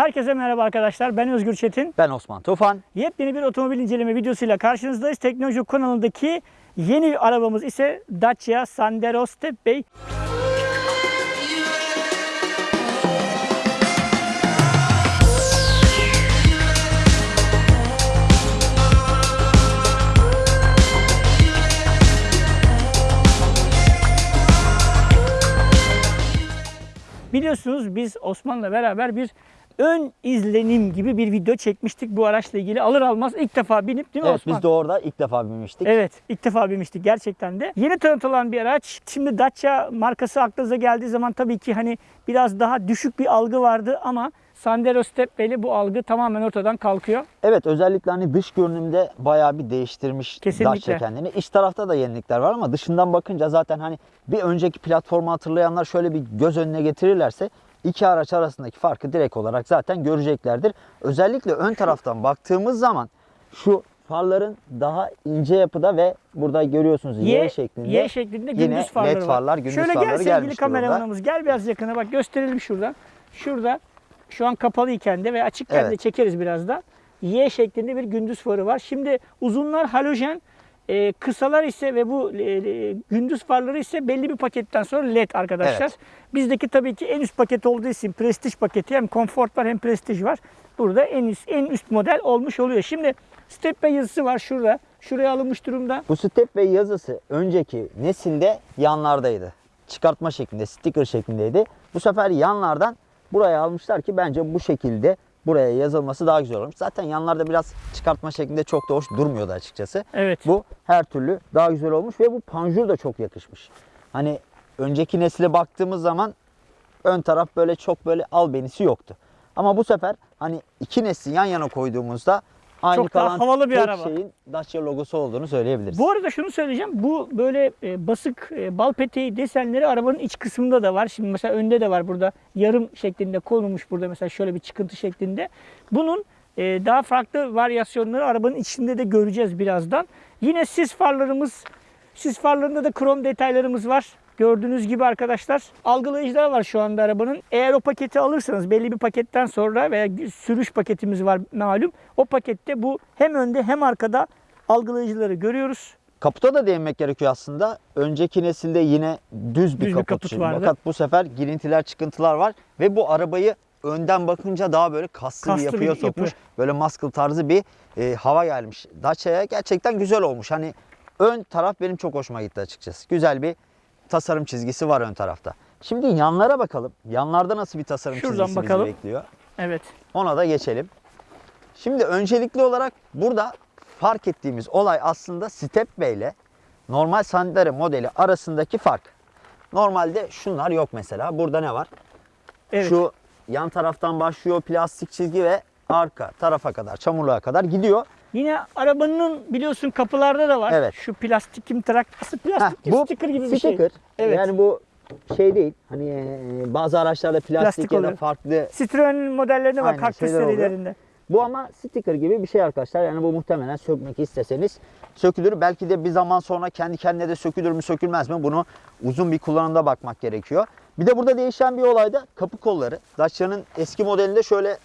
Herkese merhaba arkadaşlar. Ben Özgür Çetin. Ben Osman Tufan. Yepyeni bir otomobil inceleme videosuyla karşınızdayız. Teknoloji kanalındaki yeni arabamız ise Dacia Sandero Stepway. Biliyorsunuz biz Osman'la beraber bir ön izlenim gibi bir video çekmiştik bu araçla ilgili. Alır almaz ilk defa binip değil mi Evet Osman? biz de orada ilk defa binmiştik. Evet ilk defa binmiştik gerçekten de. Yeni tanıtılan bir araç. Şimdi Dacia markası aklınıza geldiği zaman tabii ki hani biraz daha düşük bir algı vardı ama Sandero Stepway'li bu algı tamamen ortadan kalkıyor. Evet özellikle hani dış görünümde bayağı bir değiştirmiş Kesinlikle. Dacia kendini. İç tarafta da yenilikler var ama dışından bakınca zaten hani bir önceki platformu hatırlayanlar şöyle bir göz önüne getirirlerse iki araç arasındaki farkı direkt olarak zaten göreceklerdir. Özellikle ön taraftan baktığımız zaman şu farların daha ince yapıda ve burada görüyorsunuz Y, şeklinde. Y şeklinde yine gündüz farları led var. farlar, gündüz Şöyle gel farları sevgili gelmiş durumda. kameramanımız gel biraz yakına bak gösterelim şuradan. Şurada şu an kapalıyken de ve açıkken de Evet. çekeriz biraz da. Y şeklinde bir gündüz farı var. Şimdi uzunlar halojen, e, kısalar ise ve bu e, e, gündüz farları ise belli bir paketten sonra led arkadaşlar. Evet. Bizdeki tabii ki en üst paket olduğu için prestij paketi hem konfort var hem prestij var. Burada en üst, en üst model olmuş oluyor. Şimdi Stepway yazısı var şurada. Şuraya alınmış durumda. Bu step ve yazısı önceki nesilde yanlardaydı. Çıkartma şeklinde, sticker şeklindeydi. Bu sefer yanlardan buraya almışlar ki bence bu şekilde buraya yazılması daha güzel olmuş. Zaten yanlarda biraz çıkartma şeklinde çok da hoş durmuyordu açıkçası. Evet. Bu her türlü daha güzel olmuş ve bu panjur da çok yakışmış. Hani önceki nesile baktığımız zaman ön taraf böyle çok böyle albenisi yoktu. Ama bu sefer hani iki nesli yan yana koyduğumuzda aynı Çok daha kalan havalı bir araba. şeyin Dacia logosu olduğunu söyleyebiliriz. Bu arada şunu söyleyeceğim. Bu böyle e, basık e, bal peteği desenleri arabanın iç kısmında da var. Şimdi mesela önde de var burada. Yarım şeklinde konulmuş burada mesela şöyle bir çıkıntı şeklinde. Bunun e, daha farklı varyasyonları arabanın içinde de göreceğiz birazdan. Yine sis farlarımız, sis farlarında da krom detaylarımız var. Gördüğünüz gibi arkadaşlar algılayıcılar var şu anda arabanın. Eğer o paketi alırsanız belli bir paketten sonra veya sürüş paketimiz var malum. O pakette bu hem önde hem arkada algılayıcıları görüyoruz. Kaputa da değinmek gerekiyor aslında. Önceki nesilde yine düz bir Düz bir kaput. vardı. Fakat bu sefer girintiler, çıkıntılar var ve bu arabayı önden bakınca daha böyle kaslı, Kaslı bir bir yapıya yapı. sokmuş. Böyle muscle tarzı bir e, hava gelmiş. Dacia'ya gerçekten güzel olmuş. Hani ön taraf benim çok hoşuma gitti açıkçası. Güzel bir tasarım çizgisi var ön tarafta. Şimdi yanlara bakalım. Yanlarda nasıl bir tasarım Şuradan çizgisi bakalım. bizi bekliyor? Evet. Ona da geçelim. Şimdi öncelikli olarak burada fark ettiğimiz olay aslında Stepway ile normal Sandero modeli arasındaki fark. Normalde şunlar yok mesela. Burada ne var? Evet. Şu yan taraftan başlıyor plastik çizgi ve arka tarafa kadar, çamurluğa kadar gidiyor. Yine arabanın biliyorsun kapılarda da var. Evet. Şu plastik kimtrak. Aslında plastik Heh, bu sticker gibi bir şey. sticker. Evet. Yani bu şey değil. Hani e, bazı araçlarda plastik, Plastik ya da farklı Citroen'in modellerinde var. Aynen, Kaktüs oluyor. serilerinde. Bu ama sticker gibi bir şey arkadaşlar. Yani bu muhtemelen sökmek isteseniz sökülür. Belki de bir zaman sonra kendi kendine de sökülür mü sökülmez mi? Bunu uzun bir kullanımda bakmak gerekiyor. Bir de burada değişen bir olay da kapı kolları. Dacia'nın eski modelinde şöyle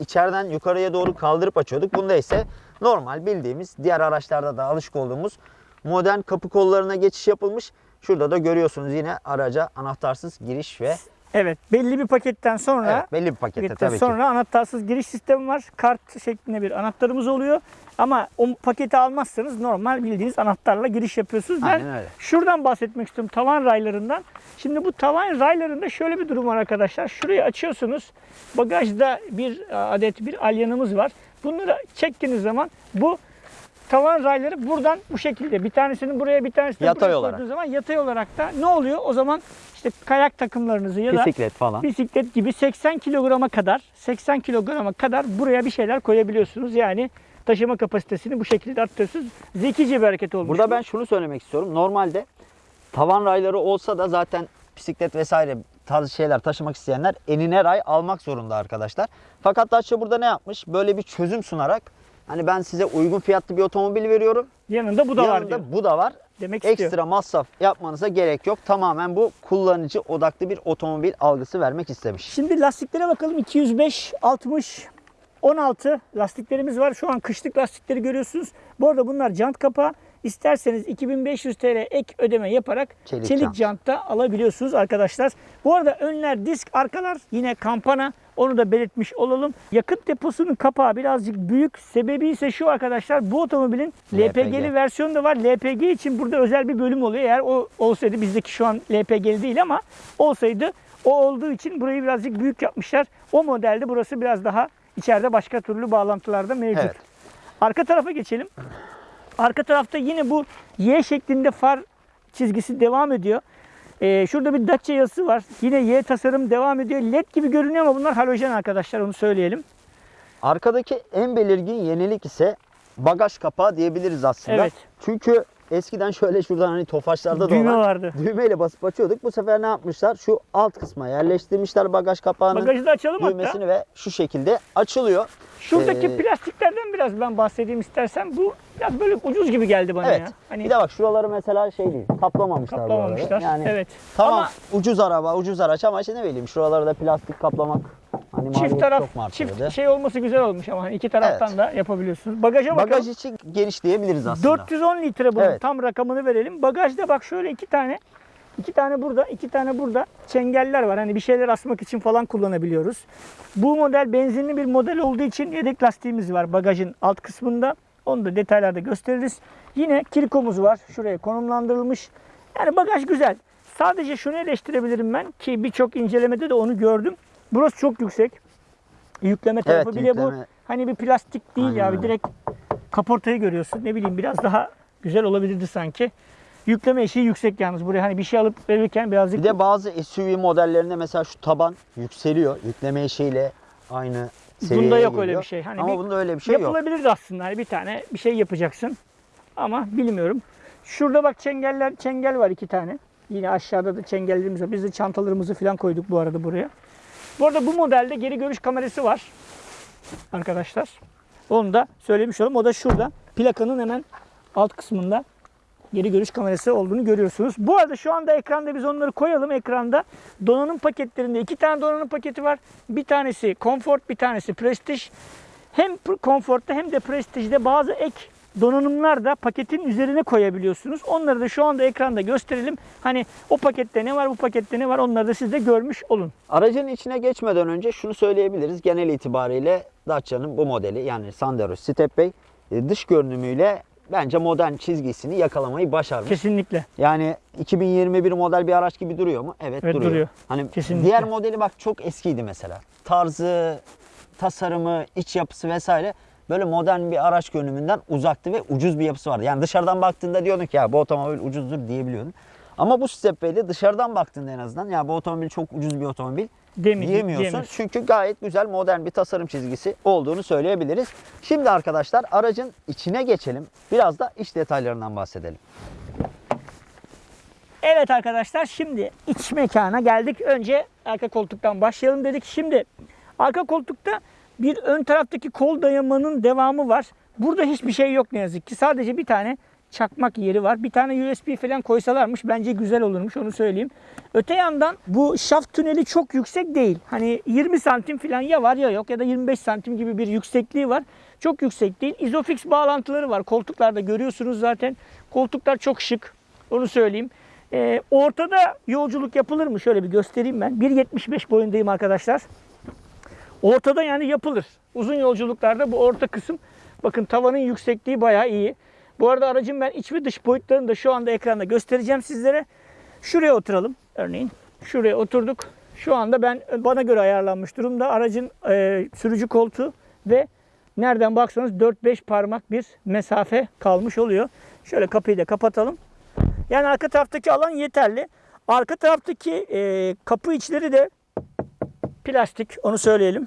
içeriden yukarıya doğru kaldırıp açıyorduk. Bunda ise normal bildiğimiz diğer araçlarda da alışık olduğumuz modern kapı kollarına geçiş yapılmış. Şurada da görüyorsunuz yine araca anahtarsız giriş ve Evet. Belli bir paketten sonra evet, belli bir pakette tabii ki. sonra anahtarsız giriş sistemi var. Kart şeklinde bir anahtarımız oluyor. Ama o paketi almazsanız normal bildiğiniz anahtarla giriş yapıyorsunuz. Ben Aynen öyle. şuradan bahsetmek istiyorum tavan raylarından. Şimdi bu tavan raylarında şöyle bir durum var arkadaşlar. Şurayı açıyorsunuz. Bagajda bir adet bir alyanımız var. Bunları çektiğiniz zaman bu tavan rayları buradan bu şekilde bir tanesini buraya bir tanesini Yatay buraya olarak. zaman yatay olarak da ne oluyor? O zaman işte kayak takımlarınızı ya da Bisiklet falan. bisiklet gibi 80 kilograma kadar 80 kilograma kadar buraya bir şeyler koyabiliyorsunuz. Yani taşıma kapasitesini bu şekilde arttırıyorsunuz. Zekice bir hareket olmuş. Burada bu. ben şunu söylemek istiyorum. Normalde tavan rayları olsa da zaten bisiklet vesaire tarzı şeyler taşımak isteyenler enine ray almak zorunda arkadaşlar. Fakat Dacia burada ne yapmış? Böyle bir çözüm sunarak hani ben size uygun fiyatlı bir otomobil veriyorum. yanında bu da var Yanında bu da var. demek istiyor. Ekstra masraf yapmanıza gerek yok. Tamamen bu kullanıcı odaklı bir otomobil algısı vermek istemiş. Şimdi lastiklere bakalım. 205, 60, 16 lastiklerimiz var. Şu an kışlık lastikleri görüyorsunuz. Bu arada bunlar jant kapağı. İsterseniz 2500 TL ek ödeme yaparak Çelik çelik, jant. jantta alabiliyorsunuz arkadaşlar. Bu arada önler disk, arkalar yine kampana. Onu da belirtmiş olalım. Yakıt deposunun kapağı birazcık büyük. Sebebi ise şu arkadaşlar. Bu otomobilin LPG. LPG'li versiyonu da var. LPG için burada özel bir bölüm oluyor. Eğer o olsaydı bizdeki şu an LPG'li değil ama olsaydı o olduğu için burayı birazcık büyük yapmışlar. O modelde burası biraz daha içeride başka türlü bağlantılarda mevcut. Evet. Arka tarafa geçelim. Arka tarafta yine bu Y şeklinde far çizgisi devam ediyor. Ee, şurada bir Dacia yazısı var. Yine Y tasarım devam ediyor. LED gibi görünüyor ama bunlar halojen arkadaşlar onu söyleyelim. Arkadaki en belirgin yenilik ise bagaj kapağı diyebiliriz aslında. Evet. Çünkü eskiden şöyle şuradan hani tofaşlarda da Düğme olan vardı. düğmeyle basıp açıyorduk. Bu sefer ne yapmışlar? Şu alt kısma yerleştirmişler bagaj kapağının Bagajı da açalım hatta. düğmesini ve şu şekilde açılıyor. Şuradaki Ee, plastiklerden biraz ben bahsedeyim istersen. Bu biraz böyle ucuz gibi geldi bana Evet. ya. Hani Bir de bak şuraları mesela şey değil. Kaplamamışlar. kaplamamışlar. Yani evet. tamam Ama ucuz araba, ucuz araç ama işte ne bileyim şuraları da plastik kaplamak hani çift taraf çok çift şey olması güzel olmuş ama hani iki taraftan Evet. da yapabiliyorsunuz. Bagaja bakalım. Bagaj için geniş diyebiliriz aslında. 410 litre bunun Evet. tam rakamını verelim. Bagajda bak şöyle iki tane iki tane burada, iki tane burada çengeller var. Hani bir şeyler asmak için falan kullanabiliyoruz. Bu model benzinli bir model olduğu için yedek lastiğimiz var bagajın alt kısmında. Onu da detaylarda gösteririz. Yine kirkomuz var. Şuraya konumlandırılmış. Yani bagaj güzel. Sadece şunu eleştirebilirim ben ki birçok incelemede de onu gördüm. Burası çok yüksek. Yükleme tarafı Evet, bile bu. yükleme. Hani bir plastik değil Aynen ya. öyle. Direkt kaportayı görüyorsun. Ne bileyim biraz daha güzel olabilirdi sanki. Yükleme eşiği yüksek yalnız buraya. Hani bir şey alıp verirken birazcık Bir de bazı SUV modellerinde mesela şu taban yükseliyor. Yükleme eşiğiyle aynı seviyeye bunda yok öyle geliyor. bir şey. Hani Ama bir- bunda öyle bir şey yok. yapılabilirdi aslında. Hani bir tane bir şey yapacaksın. Ama bilmiyorum. Şurada bak çengeller, çengel var iki tane. Yine aşağıda da çengellerimiz var. Biz de çantalarımızı falan koyduk bu arada buraya. Bu arada bu modelde geri görüş kamerası var. Arkadaşlar. Onu da söylemiş olalım. O da şurada. Plakanın hemen alt kısmında geri görüş kamerası olduğunu görüyorsunuz. Bu arada şu anda ekranda biz onları koyalım ekranda. Donanım paketlerinde iki tane donanım paketi var. Bir tanesi Comfort, bir tanesi Prestige. Hem Comfort'ta hem de Prestige'de bazı ek donanımlar da paketin üzerine koyabiliyorsunuz. Onları da şu anda ekranda gösterelim. Hani o pakette ne var, bu pakette ne var onları da siz de görmüş olun. Aracın içine geçmeden önce şunu söyleyebiliriz. Genel itibariyle Dacia'nın bu modeli yani Sandero Stepway e, dış görünümüyle bence modern çizgisini yakalamayı başarmış. Kesinlikle. Yani 2021 model bir araç gibi duruyor mu? Evet, Evet, duruyor. duruyor. Hani Kesinlikle. diğer modeli bak çok eskiydi mesela. Tarzı, tasarımı, iç yapısı vesaire böyle modern bir araç görünümünden uzaktı ve ucuz bir yapısı vardı. Yani dışarıdan baktığında diyordun ki ya bu otomobil ucuzdur diyebiliyordun. Ama bu Stepway'de dışarıdan baktığında en azından ya bu otomobil çok ucuz bir otomobil Demeyeyim, diyemiyorsun. diyemiyorsun. Çünkü gayet güzel modern bir tasarım çizgisi olduğunu söyleyebiliriz. Şimdi arkadaşlar aracın içine geçelim. Biraz da iç detaylarından bahsedelim. Evet arkadaşlar şimdi iç mekana geldik. Önce arka koltuktan başlayalım dedik. Şimdi arka koltukta bir ön taraftaki kol dayamanın devamı var. Burada hiçbir şey yok ne yazık ki. Sadece bir tane çakmak yeri var. Bir tane USB falan koysalarmış bence güzel olurmuş onu söyleyeyim. Öte yandan bu şaft tüneli çok yüksek değil. Hani 20 santim falan ya var ya yok ya da 25 santim gibi bir yüksekliği var. Çok yüksek değil. Isofix bağlantıları var. Koltuklarda görüyorsunuz zaten. Koltuklar çok şık. Onu söyleyeyim. Ee, ortada yolculuk yapılır mı? Şöyle bir göstereyim ben. 1.75 boyundayım arkadaşlar. Ortada yani yapılır. Uzun yolculuklarda bu orta kısım bakın tavanın yüksekliği bayağı iyi. Bu arada aracın ben iç ve dış boyutlarını da şu anda ekranda göstereceğim sizlere. Şuraya oturalım örneğin. Şuraya oturduk. Şu anda ben bana göre ayarlanmış durumda. Aracın e, sürücü koltuğu ve nereden baksanız 4-5 parmak bir mesafe kalmış oluyor. Şöyle kapıyı da kapatalım. Yani arka taraftaki alan yeterli. Arka taraftaki e, kapı içleri de plastik onu söyleyelim.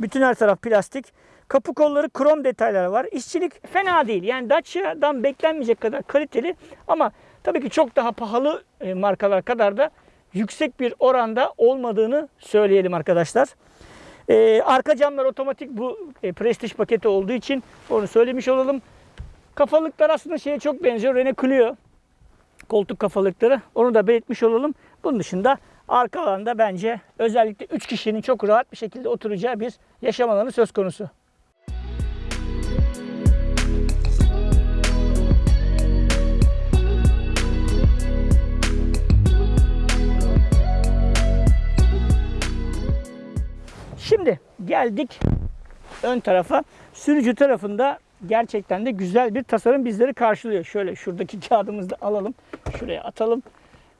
Bütün her taraf plastik. Kapı kolları krom detayları var. İşçilik fena değil. Yani Dacia'dan beklenmeyecek kadar kaliteli ama tabii ki çok daha pahalı e, markalar kadar da yüksek bir oranda olmadığını söyleyelim arkadaşlar. E, arka camlar otomatik bu e, Prestige paketi olduğu için onu söylemiş olalım. Kafalıklar aslında şeye çok benziyor. Renault Clio. koltuk kafalıkları. Onu da belirtmiş olalım. Bunun dışında arka alanda bence özellikle 3 kişinin çok rahat bir şekilde oturacağı bir yaşam alanı söz konusu. Şimdi geldik ön tarafa. Sürücü tarafında gerçekten de güzel bir tasarım bizleri karşılıyor. Şöyle şuradaki kağıdımızı da alalım. Şuraya atalım.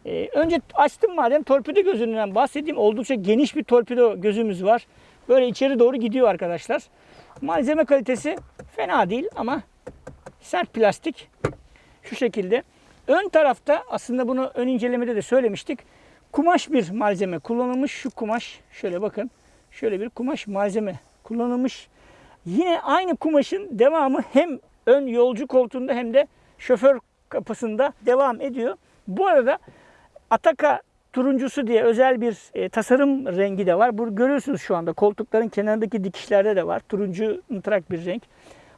Ee, önce açtım madem torpido gözünden bahsedeyim. Oldukça geniş bir torpido gözümüz var. Böyle içeri doğru gidiyor arkadaşlar. Malzeme kalitesi fena değil ama sert plastik. Şu şekilde. Ön tarafta aslında bunu ön incelemede de söylemiştik. Kumaş bir malzeme kullanılmış. Şu kumaş şöyle bakın. Şöyle bir kumaş malzeme kullanılmış. Yine aynı kumaşın devamı hem ön yolcu koltuğunda hem de şoför kapısında devam ediyor. Bu arada Ataka turuncusu diye özel bir e, tasarım rengi de var. Bunu görüyorsunuz şu anda koltukların kenarındaki dikişlerde de var. Turuncu ıntrak bir renk.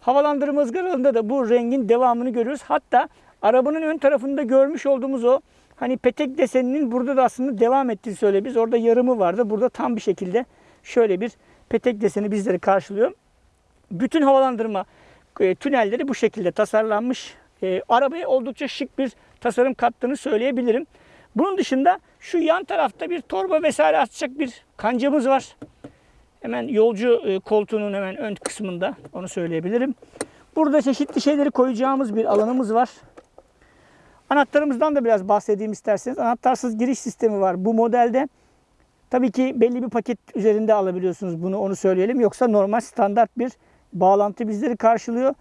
Havalandırma ızgaralarında da bu rengin devamını görüyoruz. Hatta arabanın ön tarafında görmüş olduğumuz o hani petek deseninin burada da aslında devam ettiğini söyle biz. Orada yarımı vardı. Burada tam bir şekilde şöyle bir petek deseni bizleri karşılıyor. Bütün havalandırma e, tünelleri bu şekilde tasarlanmış. E, arabaya oldukça şık bir tasarım kattığını söyleyebilirim. Bunun dışında şu yan tarafta bir torba vesaire atacak bir kancamız var. Hemen yolcu e, koltuğunun hemen ön kısmında onu söyleyebilirim. Burada çeşitli şeyleri koyacağımız bir alanımız var. Anahtarımızdan da biraz bahsedeyim isterseniz. Anahtarsız giriş sistemi var bu modelde. Tabii ki belli bir paket üzerinde alabiliyorsunuz bunu onu söyleyelim. Yoksa normal standart bir bağlantı bizleri karşılıyor.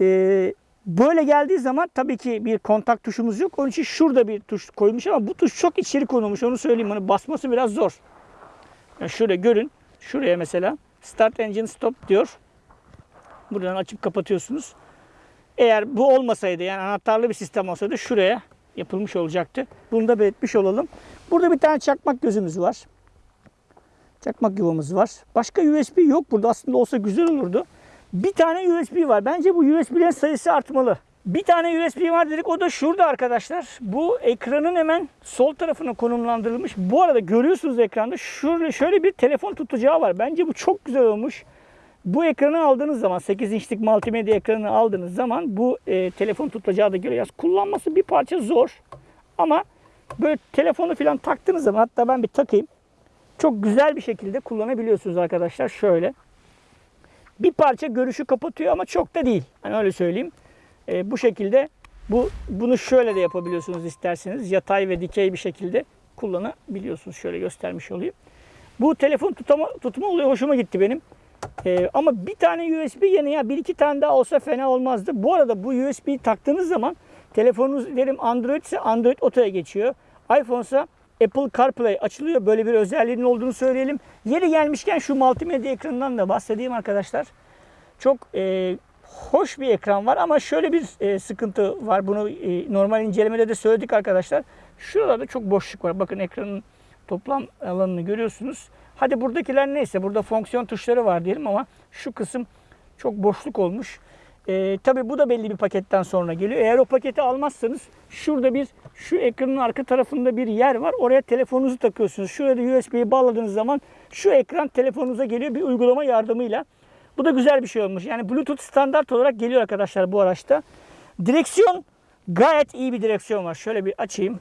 Ee, böyle geldiği zaman tabii ki bir kontak tuşumuz yok. Onun için şurada bir tuş koymuş ama bu tuş çok içeri konulmuş onu söyleyeyim. Onu basması biraz zor. Yani şöyle görün. Şuraya mesela Start Engine Stop diyor. Buradan açıp kapatıyorsunuz. Eğer bu olmasaydı yani anahtarlı bir sistem olsaydı şuraya yapılmış olacaktı. Bunu da belirtmiş olalım. Burada bir tane çakmak gözümüz var. Çakmak yuvamız var. Başka USB yok burada. Aslında olsa güzel olurdu. Bir tane USB var. Bence bu USB'lerin sayısı artmalı. Bir tane USB var dedik. O da şurada arkadaşlar. Bu ekranın hemen sol tarafına konumlandırılmış. Bu arada görüyorsunuz ekranda şöyle, şöyle bir telefon tutacağı var. Bence bu çok güzel olmuş. Bu ekranı aldığınız zaman 8 inçlik multimedya ekranını aldığınız zaman bu e, telefon tutacağı da görüyoruz. Kullanması bir parça zor. Ama böyle telefonu falan taktığınız zaman hatta ben bir takayım. Çok güzel bir şekilde kullanabiliyorsunuz arkadaşlar. Şöyle. Bir parça görüşü kapatıyor ama çok da değil. Hani öyle söyleyeyim. E, bu şekilde bu bunu şöyle de yapabiliyorsunuz isterseniz. Yatay ve dikey bir şekilde kullanabiliyorsunuz. Şöyle göstermiş olayım. Bu telefon tutama, tutma oluyor. Hoşuma gitti benim. Ee, ama bir tane USB yerine ya bir iki tane daha olsa fena olmazdı. Bu arada bu USB'yi taktığınız zaman telefonunuz derim Android ise Android Auto'ya geçiyor. iPhone ise Apple CarPlay açılıyor. Böyle bir özelliğinin olduğunu söyleyelim. Yeri gelmişken şu multimedya ekranından da bahsedeyim arkadaşlar. Çok e, hoş bir ekran var ama şöyle bir e, sıkıntı var. Bunu e, normal incelemede de söyledik arkadaşlar. Şuralarda çok boşluk var. Bakın ekranın toplam alanını görüyorsunuz. Hadi buradakiler neyse burada fonksiyon tuşları var diyelim ama şu kısım çok boşluk olmuş. Ee, Tabi bu da belli bir paketten sonra geliyor. Eğer o paketi almazsanız şurada bir şu ekranın arka tarafında bir yer var. Oraya telefonunuzu takıyorsunuz. Şurada USB'yi bağladığınız zaman şu ekran telefonunuza geliyor bir uygulama yardımıyla. Bu da güzel bir şey olmuş. Yani Bluetooth standart olarak geliyor arkadaşlar bu araçta. Direksiyon gayet iyi bir direksiyon var. Şöyle bir açayım.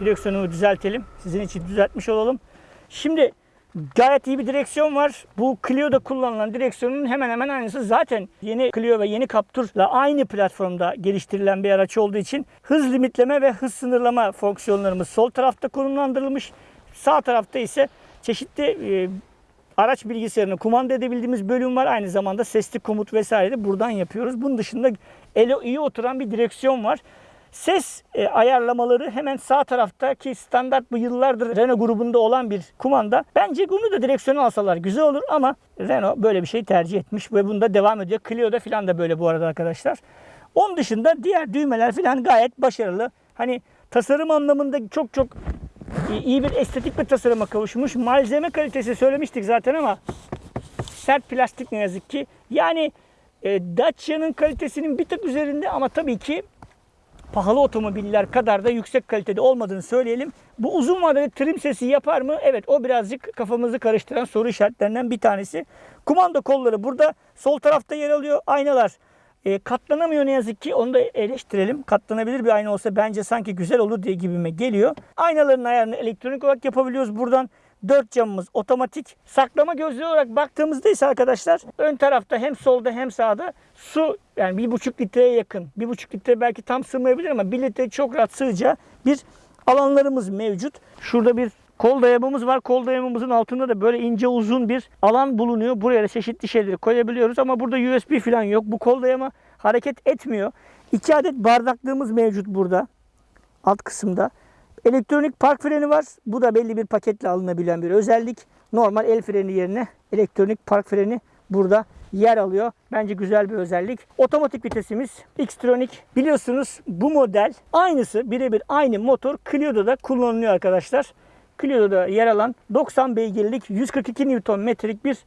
Direksiyonumu düzeltelim. Sizin için düzeltmiş olalım. Şimdi gayet iyi bir direksiyon var. Bu Clio'da kullanılan direksiyonun hemen hemen aynısı. Zaten yeni Clio ve yeni Captur'la aynı platformda geliştirilen bir araç olduğu için hız limitleme ve hız sınırlama fonksiyonlarımız sol tarafta konumlandırılmış. Sağ tarafta ise çeşitli e, araç bilgisayarını kumanda edebildiğimiz bölüm var. Aynı zamanda sesli komut vesaire de buradan yapıyoruz. Bunun dışında ele iyi oturan bir direksiyon var. Ses e, ayarlamaları hemen sağ tarafta ki standart bu yıllardır Renault grubunda olan bir kumanda. Bence bunu da direksiyona alsalar güzel olur ama Renault böyle bir şey tercih etmiş ve bunda devam ediyor. Clio'da falan da böyle bu arada arkadaşlar. Onun dışında diğer düğmeler falan gayet başarılı. Hani tasarım anlamında çok çok iyi bir estetik bir tasarıma kavuşmuş. Malzeme kalitesi söylemiştik zaten ama sert plastik ne yazık ki. Yani e, Dacia'nın kalitesinin bir tık üzerinde ama tabii ki pahalı otomobiller kadar da yüksek kalitede olmadığını söyleyelim. Bu uzun vadede trim sesi yapar mı? Evet o birazcık kafamızı karıştıran soru işaretlerinden bir tanesi. Kumanda kolları burada sol tarafta yer alıyor. Aynalar e, katlanamıyor ne yazık ki. Onu da eleştirelim. Katlanabilir bir ayna olsa bence sanki güzel olur diye gibime geliyor. Aynaların ayarını elektronik olarak yapabiliyoruz buradan. Dört camımız otomatik. Saklama gözlüğü olarak baktığımızda ise arkadaşlar ön tarafta hem solda hem sağda su yani bir buçuk litreye yakın. Bir buçuk litre belki tam sığmayabilir ama bir litre çok rahat sığacağı bir alanlarımız mevcut. Şurada bir kol dayamamız var. Kol dayamamızın altında da böyle ince uzun bir alan bulunuyor. Buraya da çeşitli şeyleri koyabiliyoruz ama burada USB falan yok. Bu kol dayama hareket etmiyor. İki adet bardaklığımız mevcut burada. Alt kısımda. Elektronik park freni var. Bu da belli bir paketle alınabilen bir özellik. Normal el freni yerine elektronik park freni burada yer alıyor. Bence güzel bir özellik. Otomatik vitesimiz Xtronic. Biliyorsunuz bu model aynısı birebir aynı motor Clio'da da kullanılıyor arkadaşlar. Clio'da yer alan 90 beygirlik 142 Nm'lik bir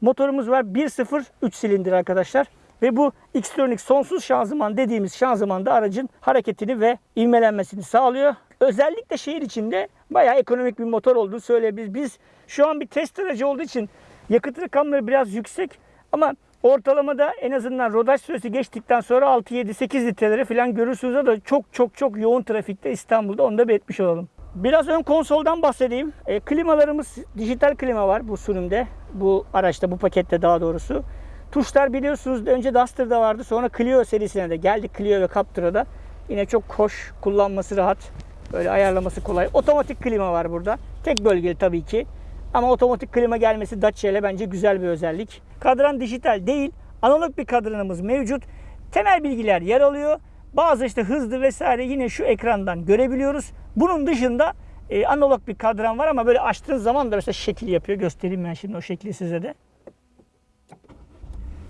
motorumuz var. 1.0 3 silindir arkadaşlar. Ve bu Xtronic sonsuz şanzıman dediğimiz şanzıman da aracın hareketini ve ivmelenmesini sağlıyor. Özellikle şehir içinde bayağı ekonomik bir motor olduğunu söyleyebiliriz. Biz şu an bir test aracı olduğu için yakıt rakamları biraz yüksek ama ortalamada en azından rodaj süresi geçtikten sonra 6, 7, 8 litreleri falan görürsünüz. Da çok çok çok yoğun trafikte İstanbul'da onu da belirtmiş olalım. Biraz ön konsoldan bahsedeyim. E, klimalarımız dijital klima var bu sürümde. Bu araçta, bu pakette daha doğrusu. Tuşlar biliyorsunuz önce Duster'da vardı. Sonra Clio serisine de geldi. Clio ve Captura'da. Yine çok hoş. Kullanması rahat. Böyle ayarlaması kolay. Otomatik klima var burada. Tek bölgeli tabii ki. Ama otomatik klima gelmesi Dacia ile bence güzel bir özellik. Kadran dijital değil. Analog bir kadranımız mevcut. Temel bilgiler yer alıyor. Bazı işte hızlı vesaire yine şu ekrandan görebiliyoruz. Bunun dışında e, analog bir kadran var ama böyle açtığınız zaman da mesela şekil yapıyor. Göstereyim ben şimdi o şekli size de.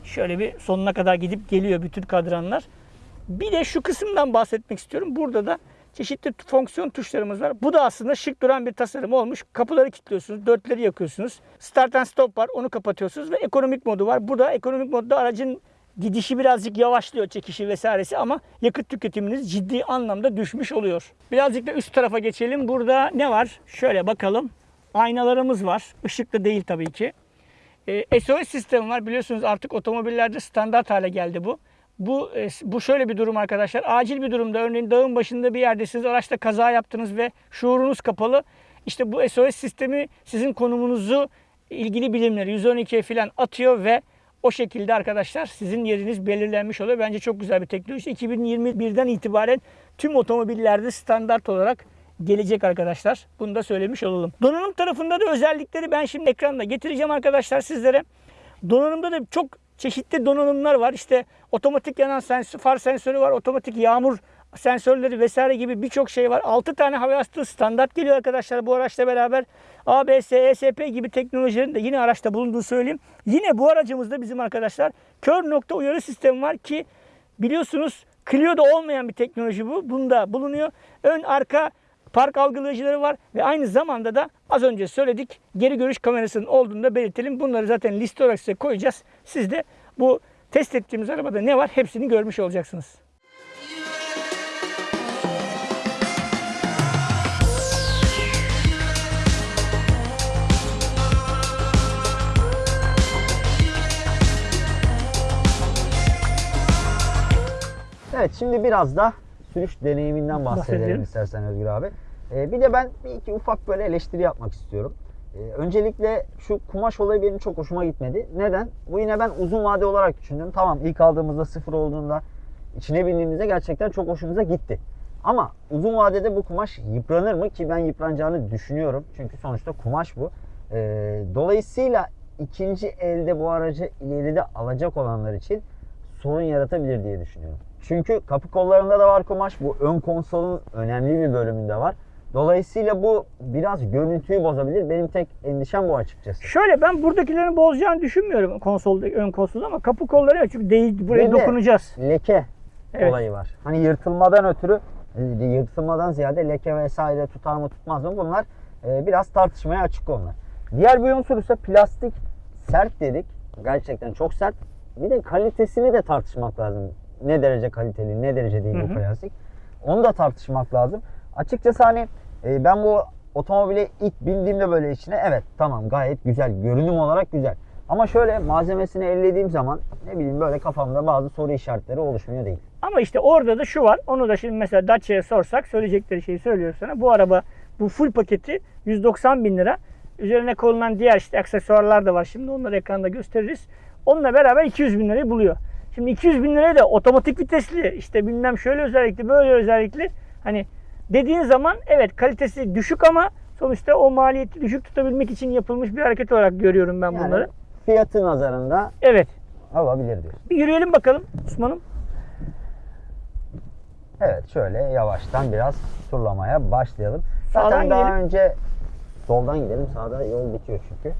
Şöyle bir sonuna kadar gidip geliyor bütün kadranlar. Bir de şu kısımdan bahsetmek istiyorum. Burada da çeşitli fonksiyon tuşlarımız var. Bu da aslında şık duran bir tasarım olmuş. Kapıları kilitliyorsunuz, dörtleri yakıyorsunuz. Start and stop var, onu kapatıyorsunuz ve ekonomik modu var. Burada ekonomik modda aracın gidişi birazcık yavaşlıyor çekişi vesairesi ama yakıt tüketiminiz ciddi anlamda düşmüş oluyor. Birazcık da üst tarafa geçelim. Burada ne var? Şöyle bakalım. Aynalarımız var. Işıklı değil tabii ki. SOS sistemi var. Biliyorsunuz artık otomobillerde standart hale geldi bu. Bu e, bu şöyle bir durum arkadaşlar. Acil bir durumda örneğin dağın başında bir yerdesiniz. Araçta kaza yaptınız ve şuurunuz kapalı. İşte bu SOS sistemi sizin konumunuzu ilgili bilimleri 112'ye falan atıyor ve o şekilde arkadaşlar sizin yeriniz belirlenmiş oluyor. Bence çok güzel bir teknoloji. 2021'den itibaren tüm otomobillerde standart olarak gelecek arkadaşlar. Bunu da söylemiş olalım. Donanım tarafında da özellikleri ben şimdi ekranda getireceğim arkadaşlar sizlere. Donanımda da çok çeşitli donanımlar var. İşte otomatik yanan sensör, far sensörü var, otomatik yağmur sensörleri vesaire gibi birçok şey var. 6 tane hava yastığı standart geliyor arkadaşlar bu araçla beraber. ABS, ESP gibi teknolojilerin de yine araçta bulunduğunu söyleyeyim. Yine bu aracımızda bizim arkadaşlar kör nokta uyarı sistemi var ki biliyorsunuz Clio'da olmayan bir teknoloji bu. Bunda bulunuyor. Ön arka park algılayıcıları var ve aynı zamanda da az önce söyledik geri görüş kamerasının olduğunu da belirtelim. Bunları zaten liste olarak size koyacağız. Siz de bu test ettiğimiz arabada ne var hepsini görmüş olacaksınız. Evet şimdi biraz da sürüş deneyiminden bahsedelim, Bahsedelim. istersen Özgür abi. Ee, bir de ben bir iki ufak böyle eleştiri yapmak istiyorum. Ee, öncelikle şu kumaş olayı benim çok hoşuma gitmedi. Neden? Bu yine ben uzun vade olarak düşündüm. Tamam ilk aldığımızda sıfır olduğunda içine bindiğimizde gerçekten çok hoşumuza gitti. Ama uzun vadede bu kumaş yıpranır mı ki ben yıpranacağını düşünüyorum. Çünkü sonuçta kumaş bu. Ee, dolayısıyla ikinci elde bu aracı ileride alacak olanlar için sorun yaratabilir diye düşünüyorum. Çünkü kapı kollarında da var kumaş. Bu ön konsolun önemli bir bölümünde var. Dolayısıyla bu biraz görüntüyü bozabilir. Benim tek endişem bu açıkçası. Şöyle ben buradakilerin bozacağını düşünmüyorum konsolda, ön konsolda ama kapı kolları yok çünkü değil, buraya de dokunacağız. Leke Evet. olayı var. Hani yırtılmadan ötürü e, yırtılmadan ziyade leke vesaire tutar mı tutmaz mı bunlar e, biraz tartışmaya açık konular. Diğer bir unsur ise plastik sert dedik. Gerçekten çok sert. Bir de kalitesini de tartışmak lazım. Ne derece kaliteli, ne derece değil Hı bu plastik. Onu da tartışmak lazım. Açıkçası hani e, ben bu otomobile ilk bindiğimde böyle içine evet tamam gayet güzel. Görünüm olarak güzel. Ama şöyle malzemesini ellediğim zaman ne bileyim böyle kafamda bazı soru işaretleri oluşmuyor değil. Ama işte orada da şu var. Onu da şimdi mesela Dacia'ya sorsak söyleyecekleri şeyi söylüyor sana. Bu araba bu full paketi 190 bin lira. Üzerine konulan diğer işte aksesuarlar da var. Şimdi onları ekranda gösteririz. Onunla beraber 200 bin lirayı buluyor. Şimdi 200 bin liraya da otomatik vitesli işte bilmem şöyle özellikli böyle özellikli hani dediğin zaman evet kalitesi düşük ama sonuçta o maliyeti düşük tutabilmek için yapılmış bir hareket olarak görüyorum ben Yani bunları. fiyatı nazarında Evet. alabilir diyor. Bir yürüyelim bakalım Osman'ım. Evet şöyle yavaştan biraz turlamaya başlayalım. Zaten Sağdan daha gidelim. önce soldan gidelim. Sağda yol bitiyor çünkü.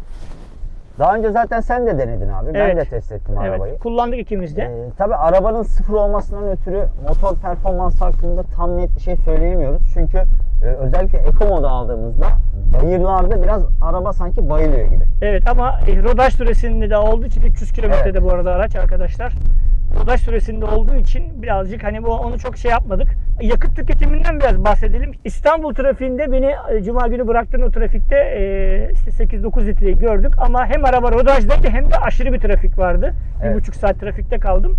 Daha önce zaten sen de denedin abi. Ben Evet. de test ettim arabayı. Evet. Kullandık ikimiz de. Ee, tabii arabanın sıfır olmasından ötürü motor performansı hakkında tam net bir şey söyleyemiyoruz. Çünkü e, özellikle Eco modu aldığımızda bayırlarda biraz araba sanki bayılıyor gibi. Evet ama e, rodaj süresinde de olduğu için 300 kilometrede bu arada araç arkadaşlar. Rodaj süresinde olduğu için birazcık hani bu onu çok şey yapmadık. Yakıt tüketiminden biraz bahsedelim. İstanbul trafiğinde beni e, cuma günü bıraktığın o trafikte e, işte 8-9 litreyi gördük ama hem araba rodajdaydı hem de aşırı bir trafik vardı. Evet. Bir buçuk saat trafikte kaldım.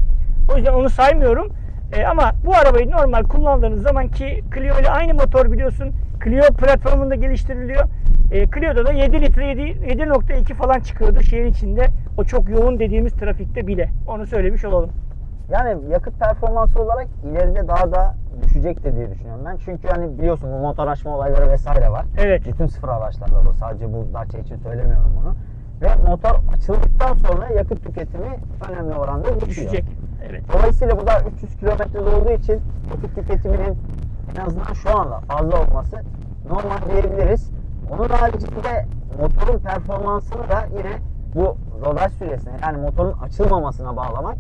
O yüzden onu saymıyorum. E, ama bu arabayı normal kullandığınız zaman ki Clio ile aynı motor biliyorsun. Clio platformunda geliştiriliyor. E, Clio'da da 7 litre 7 7.2 falan çıkıyordu şehir içinde. O çok yoğun dediğimiz trafikte bile. Onu söylemiş olalım. Yani yakıt performansı olarak ileride daha da düşecektir diye düşünüyorum ben. Çünkü hani biliyorsun bu motor açma olayları vesaire var. Evet. Bütün sıfır araçlarda bu. Sadece bu Dacia için söylemiyorum bunu. Ve motor açıldıktan sonra yakıt tüketimi önemli oranda düşüyor. Düşecek. Evet. Dolayısıyla bu da 300 kilometrede olduğu için yakıt tüketiminin en azından şu anda fazla olması normal diyebiliriz. Onun haricinde motorun performansını da yine bu rodaj süresine yani motorun açılmamasına bağlamak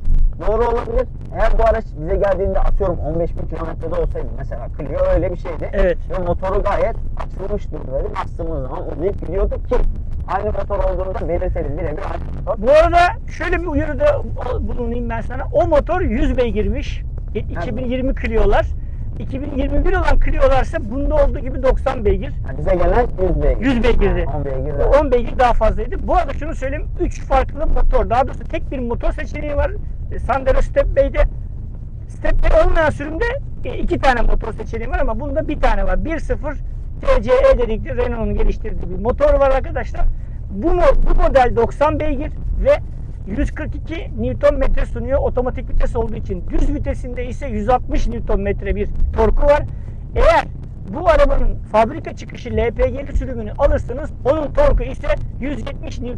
doğru olabilir. Eğer bu araç bize geldiğinde atıyorum 15 bin kilometrede olsaydı mesela Clio öyle bir şeydi. Evet. Ve motoru gayet açılmış durumdaydı. Bastığımız zaman uzayıp gidiyorduk ki aynı motor olduğunu da belirtelim. Birebir aynı motor. Bu arada şöyle bir uyarıda bulunayım ben sana. O motor 100 beygirmiş. E, 2020 Clio'lar. 2021 olan Clio'larsa bunda olduğu gibi 90 beygir. Yani bize gelen 100 beygir. 100 beygirdi. 10 beygir. O daha. 10 beygir daha fazlaydı. Bu arada şunu söyleyeyim. 3 farklı motor. Daha doğrusu tek bir motor seçeneği var. E, Sandero Step Bay'de. Step Bay olmayan sürümde e, iki tane motor seçeneği var ama bunda bir tane var. 1.0 TCE dedikleri Renault'un geliştirdiği bir motor var arkadaşlar. Bu, bu model 90 beygir ve 142 Nm sunuyor otomatik vites olduğu için. Düz vitesinde ise 160 Nm bir torku var. Eğer bu arabanın fabrika çıkışı LPG'li sürümünü alırsanız onun torku ise 170 Nm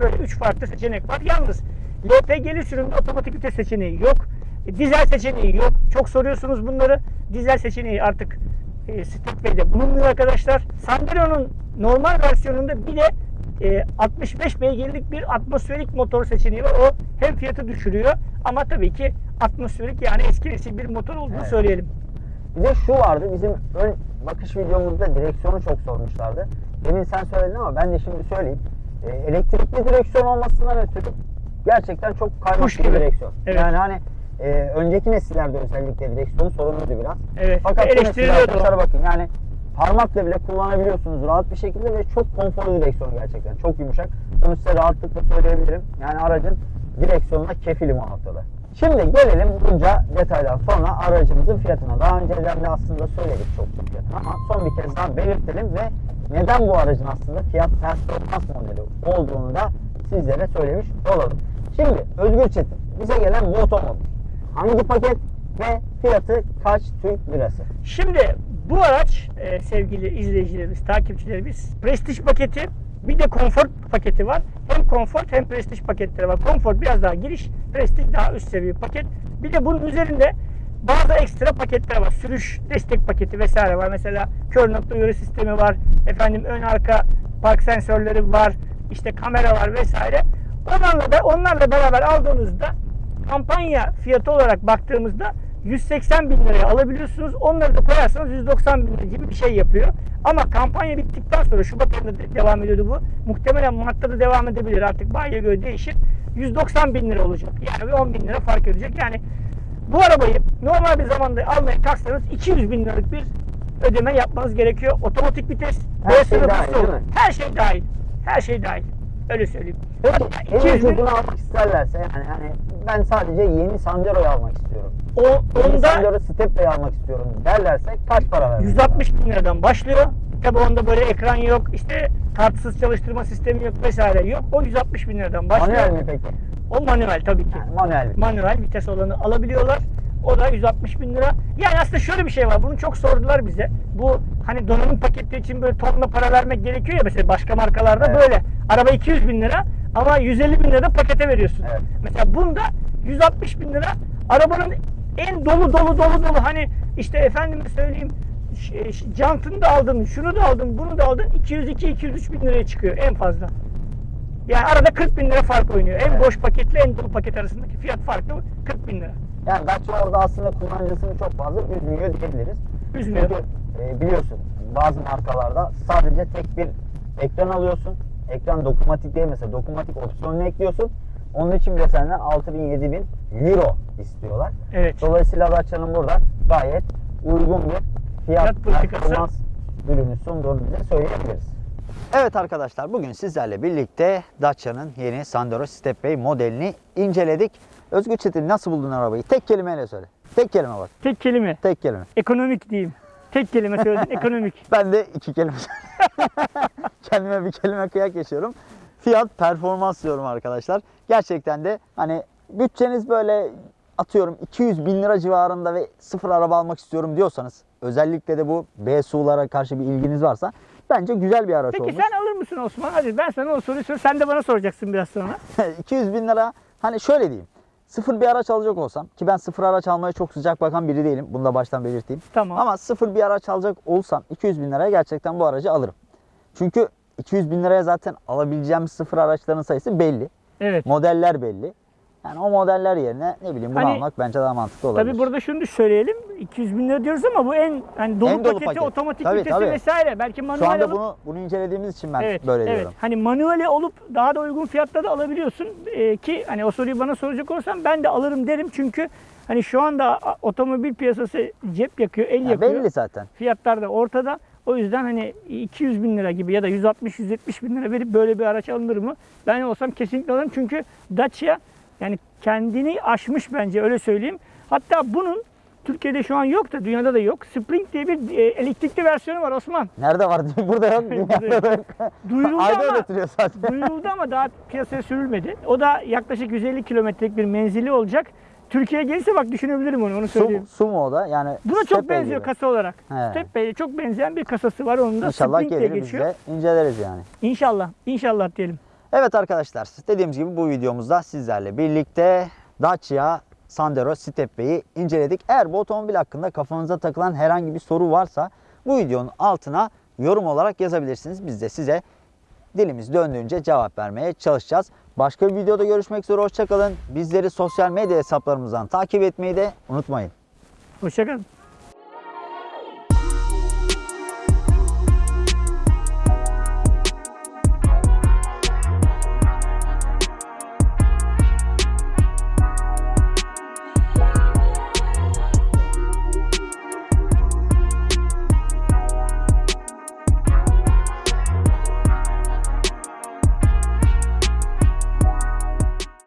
böyle 3 farklı seçenek var. Yalnız LPG'li sürümde otomatik vites seçeneği yok. E, Dizel seçeneği yok. Çok soruyorsunuz bunları. Dizel seçeneği artık e, Stepway'de bulunmuyor arkadaşlar. Sandero'nun normal versiyonunda bir de e, 65 beygirlik bir atmosferik motor seçeneği var. O hem fiyatı düşürüyor ama tabii ki atmosferik yani eski nesil bir motor olduğunu Evet. söyleyelim. Bir de şu vardı bizim ön bakış videomuzda direksiyonu çok sormuşlardı. Demin sen söyledin ama ben de şimdi söyleyeyim. Ee, elektrikli direksiyon olmasından ötürü gerçekten çok kaymak bir direksiyon. Evet. Yani hani e, önceki nesillerde özellikle direksiyon sorunluydu biraz. Evet. Fakat bu nesiller Eleştiriliyordu. arkadaşlar bakın yani parmakla bile kullanabiliyorsunuz rahat bir şekilde ve çok konforlu direksiyon gerçekten. Çok yumuşak. Bunu size rahatlıkla söyleyebilirim. Yani aracın direksiyonuna kefilim o noktada. Şimdi gelelim bunca detaydan sonra aracımızın fiyatına. Daha önceden de aslında söyledik çok çok fiyatını ama son bir kez daha belirtelim ve neden bu aracın aslında fiyat performans modeli olduğunu da sizlere söylemiş olalım. Şimdi Özgür Çetin bize gelen bu otomobil hangi paket ve fiyatı kaç Türk lirası? Şimdi bu araç e, sevgili izleyicilerimiz, takipçilerimiz prestij paketi bir de konfor paketi var. Hem konfor hem prestij paketleri var. Konfor biraz daha giriş, prestij daha üst seviye paket. Bir de bunun üzerinde bazı ekstra paketler var. Sürüş destek paketi vesaire var. Mesela kör nokta uyarı sistemi var. Efendim ön arka park sensörleri var. İşte kamera var vesaire. Onlarla da onlarla beraber aldığınızda kampanya fiyatı olarak baktığımızda 180 bin liraya alabiliyorsunuz. Onları da koyarsanız 190 bin lira gibi bir şey yapıyor. Ama kampanya bittikten sonra Şubat ayında de- devam ediyordu bu. Muhtemelen Mart'ta da devam edebilir artık. Bayiye göre değişir. 190 bin lira olacak. Yani bir 10 bin lira fark edecek. Yani bu arabayı normal bir zamanda almaya kalksanız 200 bin liralık bir ödeme yapmanız gerekiyor. Otomatik vites, Her şey dahil? Her şey dahil. Her şey dahil. Öyle söyleyeyim. Peki Hatta en 200 bin, ucuzunu almak isterlerse yani hani ben sadece yeni Sandero'yu almak istiyorum. o, Yeni onda Sandero Stepway almak istiyorum derlerse kaç para vermek 160 bin liradan başlıyor. Tabi onda böyle ekran yok, işte kartsız çalıştırma sistemi yok vesaire yok. O 160 bin liradan başlıyor. Manuel mi peki? O manuel tabii ki. Yani manuel mi? Manuel vites olanı alabiliyorlar. O da 160 bin lira. Yani aslında şöyle bir şey var. Bunu çok sordular bize. Bu hani donanım paketleri için böyle tonla para vermek gerekiyor ya mesela başka markalarda Evet. böyle. Araba 200 bin lira ama 150 bin lira pakete veriyorsun. Evet. Mesela bunda 160 bin lira arabanın en dolu dolu dolu dolu hani işte efendime söyleyeyim ş- jantını da aldın, şunu da aldın, bunu da aldın 202-203 bin liraya çıkıyor en fazla. Yani arada 40 bin lira fark oynuyor. En Evet. boş paketle en dolu paket arasındaki fiyat farkı 40 bin lira. Yani Dacia orada aslında kullanıcısını çok fazla üzmüyor diyebiliriz. Üzmüyor. Çünkü e, biliyorsun bazı markalarda sadece tek bir ekran alıyorsun. Ekran dokunmatik değil mesela dokunmatik opsiyonunu ekliyorsun. Onun için bile senden 6000 7000 euro istiyorlar. Evet. Dolayısıyla Dacia'nın burada gayet uygun bir fiyat, performans ürünü sunduğunu bize söyleyebiliriz. Evet arkadaşlar bugün sizlerle birlikte Dacia'nın yeni Sandero Stepway modelini inceledik. Özgür Çetin nasıl buldun arabayı? Tek kelimeyle söyle. Tek kelime bak. Tek kelime. Tek kelime. Ekonomik diyeyim. Tek kelime söyledin ekonomik. Ben de iki kelime Kendime bir kelime kıyak geçiyorum. Fiyat performans diyorum arkadaşlar. Gerçekten de hani bütçeniz böyle atıyorum 200 bin lira civarında ve sıfır araba almak istiyorum diyorsanız özellikle de bu BSU'lara karşı bir ilginiz varsa bence güzel bir araç Peki olmuş. sen alır mısın Osman? Hadi ben sana o soruyu sor. Sen de bana soracaksın biraz sonra. 200 bin lira hani şöyle diyeyim. Sıfır bir araç alacak olsam ki ben sıfır araç almaya çok sıcak bakan biri değilim. Bunu da baştan belirteyim. Tamam. Ama sıfır bir araç alacak olsam 200 bin liraya gerçekten bu aracı alırım. Çünkü 200 bin liraya zaten alabileceğim sıfır araçların sayısı belli. Evet. Modeller belli. Yani o modeller yerine ne bileyim bunu Hani- almak bence daha mantıklı olabilir. Tabii burada şunu da söyleyelim. 200 bin lira diyoruz ama bu en hani dolu, En dolu paketi, paket. otomatik Tabii, vitesi tabii. vesaire. Belki manuel Şu anda alıp bunu bunu incelediğimiz için ben evet, böyle evet. diyorum. Hani manueli olup daha da uygun fiyatta da alabiliyorsun. Ee, ki hani o soruyu bana soracak olsam ben de alırım derim çünkü hani şu anda otomobil piyasası cep yakıyor, el Ya yakıyor. belli zaten. Fiyatlar da ortada. O yüzden hani 200 bin lira gibi ya da 160-170 bin lira verip böyle bir araç alınır mı? Ben olsam kesinlikle alırım çünkü Dacia yani kendini aşmış bence öyle söyleyeyim. Hatta bunun Türkiye'de şu an yok da dünyada da yok. Spring diye bir e, elektrikli versiyonu var Osman. Nerede var? Burada yok. Dünyada da yok. Duyuruldu Ayda ama zaten. duyuruldu ama daha piyasaya sürülmedi. O da yaklaşık 150 kilometrelik bir menzili olacak. Türkiye'ye gelirse bak düşünebilirim onu onu Su, söyleyeyim. su mu o da? Yani Buna çok benziyor gibi. kasa olarak. Stepway'e çok benzeyen bir kasası var onun da. İnşallah Spring diye gelir biz geçiyor. de inceleriz yani. İnşallah. İnşallah diyelim. Evet arkadaşlar dediğimiz gibi bu videomuzda sizlerle birlikte Dacia Sandero Stepway'i inceledik. Eğer bu otomobil hakkında kafanıza takılan herhangi bir soru varsa bu videonun altına yorum olarak yazabilirsiniz. Biz de size dilimiz döndüğünce cevap vermeye çalışacağız. Başka bir videoda görüşmek üzere hoşçakalın. Bizleri sosyal medya hesaplarımızdan takip etmeyi de unutmayın. Hoşçakalın.